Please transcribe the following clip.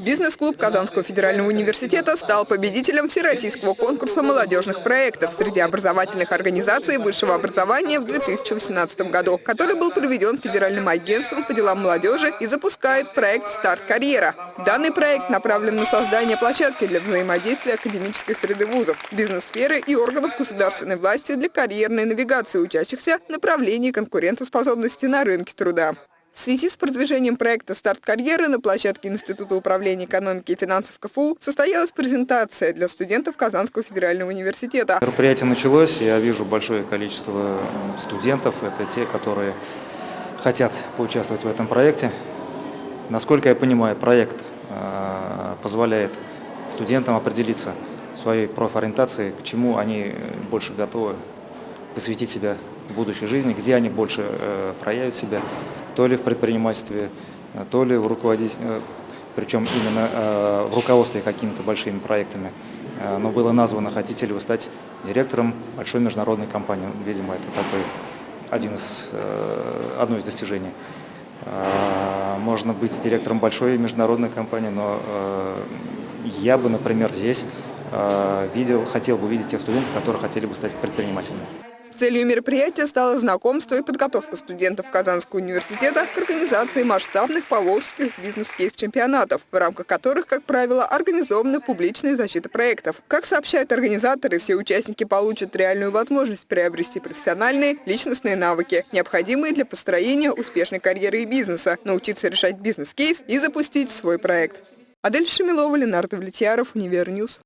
Бизнес-клуб Казанского федерального университета стал победителем Всероссийского конкурса молодежных проектов среди образовательных организаций высшего образования в 2018 году, который был проведен Федеральным агентством по делам молодежи и запускает проект «Старт карьера». Данный проект направлен на создание площадки для взаимодействия академической среды вузов, бизнес-сферы и органов государственной власти для карьерной навигации учащихся направлений конкурентоспособности на рынке труда. В связи с продвижением проекта «Старт карьеры» на площадке Института управления экономики и финансов КФУ состоялась презентация для студентов Казанского федерального университета. Мероприятие началось, я вижу большое количество студентов, это те, которые хотят поучаствовать в этом проекте. Насколько я понимаю, проект э, позволяет студентам определиться своей профориентации, к чему они больше готовы посвятить себя в будущей жизни, где они больше э, проявят себя то ли в предпринимательстве, э, то ли в руководителе, э, причем именно э, в руководстве какими-то большими проектами. Но было названо, хотите ли вы стать директором большой международной компании. Видимо, это такой один из, одно из достижений. Можно быть директором большой международной компании, но я бы, например, здесь видел, хотел бы видеть тех студентов, которые хотели бы стать предпринимателями. Целью мероприятия стало знакомство и подготовка студентов Казанского университета к организации масштабных поволжских бизнес-кейс-чемпионатов, в рамках которых, как правило, организована публичная защита проектов. Как сообщают организаторы, все участники получат реальную возможность приобрести профессиональные, личностные навыки, необходимые для построения успешной карьеры и бизнеса, научиться решать бизнес-кейс и запустить свой проект. Адель Шамилова, Ленардо Влетьяров, Универньюз.